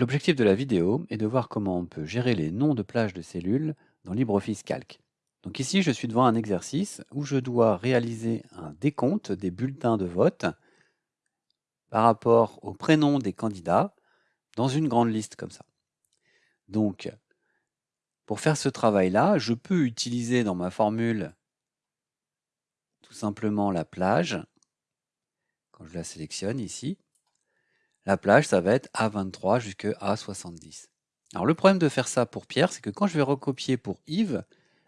L'objectif de la vidéo est de voir comment on peut gérer les noms de plages de cellules dans LibreOffice Calc. Donc ici, je suis devant un exercice où je dois réaliser un décompte des bulletins de vote par rapport au prénom des candidats dans une grande liste comme ça. Donc, pour faire ce travail-là, je peux utiliser dans ma formule tout simplement la plage, quand je la sélectionne ici, la plage, ça va être A23 jusqu'à A70. Alors le problème de faire ça pour Pierre, c'est que quand je vais recopier pour Yves,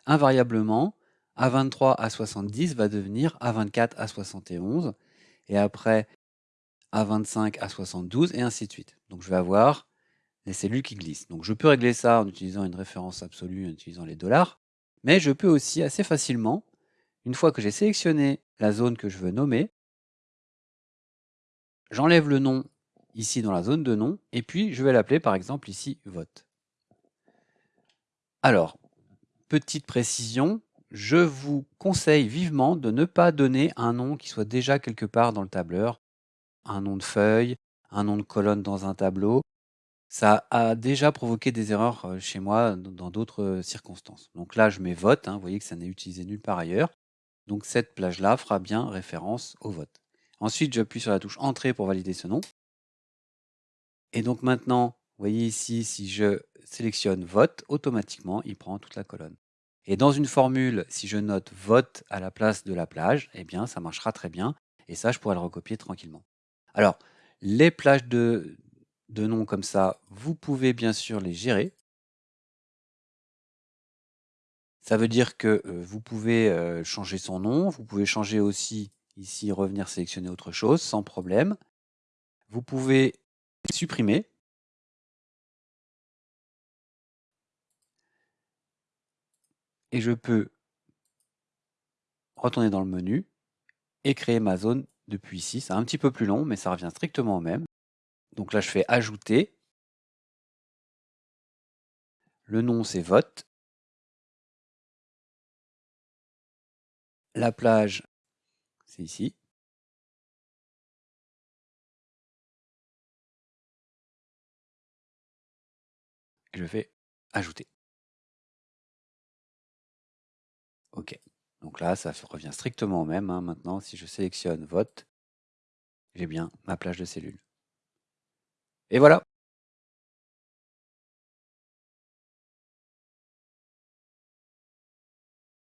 invariablement, A23 A70 va devenir A24 A71, et après A25 A72, et ainsi de suite. Donc je vais avoir les cellules qui glissent. Donc je peux régler ça en utilisant une référence absolue, en utilisant les dollars, mais je peux aussi assez facilement, une fois que j'ai sélectionné la zone que je veux nommer, j'enlève le nom ici dans la zone de nom, et puis je vais l'appeler par exemple ici vote. Alors, petite précision, je vous conseille vivement de ne pas donner un nom qui soit déjà quelque part dans le tableur, un nom de feuille, un nom de colonne dans un tableau. Ça a déjà provoqué des erreurs euh, chez moi dans d'autres euh, circonstances. Donc là, je mets vote, hein, vous voyez que ça n'est utilisé nulle part ailleurs. Donc cette plage-là fera bien référence au vote. Ensuite, j'appuie sur la touche Entrée pour valider ce nom. Et donc maintenant, vous voyez ici, si je sélectionne vote, automatiquement, il prend toute la colonne. Et dans une formule, si je note vote à la place de la plage, eh bien, ça marchera très bien. Et ça, je pourrais le recopier tranquillement. Alors, les plages de, de noms comme ça, vous pouvez bien sûr les gérer. Ça veut dire que euh, vous pouvez euh, changer son nom, vous pouvez changer aussi, ici, revenir sélectionner autre chose, sans problème. Vous pouvez supprimer. Et je peux retourner dans le menu et créer ma zone depuis ici. C'est un petit peu plus long, mais ça revient strictement au même. Donc là, je fais ajouter. Le nom, c'est vote. La plage, c'est ici. Je fais ajouter. OK. Donc là, ça revient strictement au même. Hein. Maintenant, si je sélectionne vote, j'ai bien ma plage de cellules. Et voilà